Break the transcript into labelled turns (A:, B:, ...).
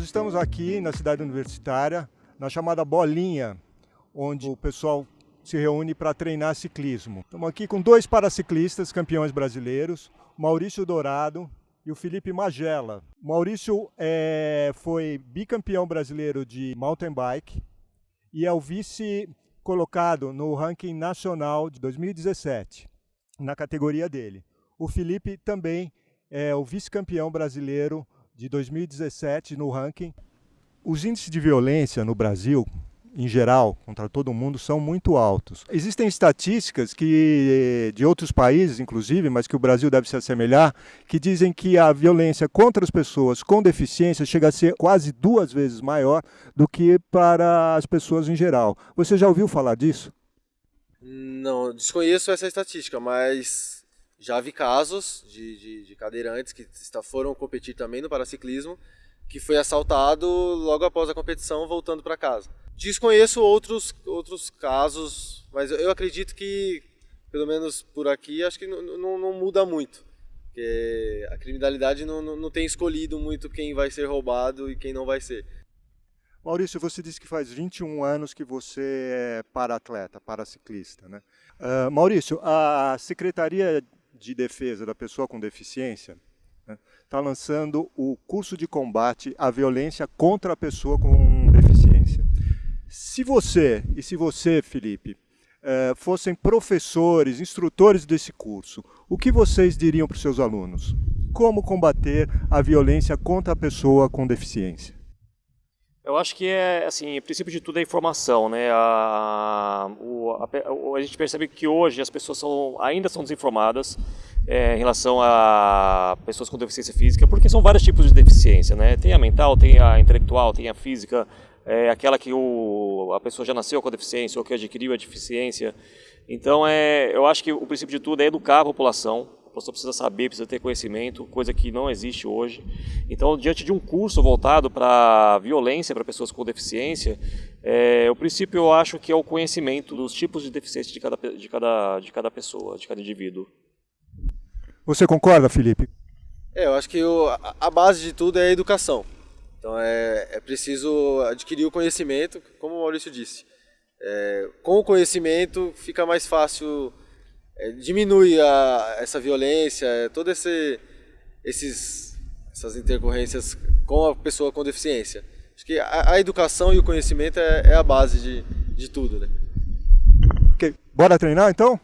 A: estamos aqui na cidade universitária, na chamada Bolinha, onde o pessoal se reúne para treinar ciclismo. Estamos aqui com dois paraciclistas campeões brasileiros, Maurício Dourado e o Felipe Magela. Maurício é, foi bicampeão brasileiro de mountain bike e é o vice colocado no ranking nacional de 2017, na categoria dele. O Felipe também é o vice-campeão brasileiro de 2017 no ranking. Os índices de violência no Brasil, em geral, contra todo mundo, são muito altos. Existem estatísticas que de outros países, inclusive, mas que o Brasil deve se assemelhar, que dizem que a violência contra as pessoas com deficiência chega a ser quase duas vezes maior do que para as pessoas em geral. Você já ouviu falar disso?
B: Não, desconheço essa estatística, mas já vi casos de, de, de cadeirantes que foram competir também no paraciclismo, que foi assaltado logo após a competição voltando para casa. Desconheço outros, outros casos, mas eu acredito que, pelo menos por aqui, acho que não, muda muito. Porque a criminalidade não, não, não tem escolhido muito quem vai ser roubado e quem não vai ser.
A: Maurício, você disse que faz 21 anos que você é para-atleta, para-ciclista. Né? Uh, Maurício, a Secretaria de Defesa da Pessoa com Deficiência está né, tá lançando o curso de combate à violência contra a pessoa com deficiência. Se você, e se você, Felipe, eh, fossem professores, instrutores desse curso, o que vocês diriam para os seus alunos? Como combater a violência contra a pessoa com deficiência?
C: Eu acho que é, assim, o princípio de tudo é informação, né? A, a, a, gente percebe que hoje as pessoas são, ainda são desinformadas é, em relação a pessoas com deficiência física, porque são vários tipos de deficiência, né? Tem a mental, tem a intelectual, tem a física, é, aquela que o, a pessoa já nasceu com a deficiência ou que adquiriu a deficiência. Então, é, eu acho que o princípio de tudo é educar a população, a pessoa precisa saber, precisa ter conhecimento, coisa que não existe hoje. Então, diante de um curso voltado para violência para pessoas com deficiência, é, o princípio eu acho que é o conhecimento dos tipos de deficiência de cada, de cada, de cada pessoa, de cada indivíduo.
A: Você concorda, Felipe?
B: É, eu acho que o, a base de tudo é a educação. Então é, é preciso adquirir o conhecimento, como o Maurício disse. É, com o conhecimento fica mais fácil é, diminui a, essa violência, é, todas esse, esses, essas intercorrências com a pessoa com deficiência. Acho que a, a educação e o conhecimento é, é, a base de, de tudo. Né?
A: Okay. Bora treinar então?